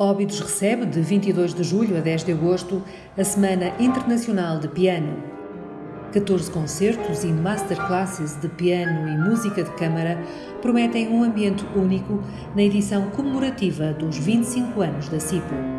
Óbidos recebe, de 22 de julho a 10 de agosto, a Semana Internacional de Piano. 14 concertos e masterclasses de piano e música de câmara prometem um ambiente único na edição comemorativa dos 25 anos da CIPO.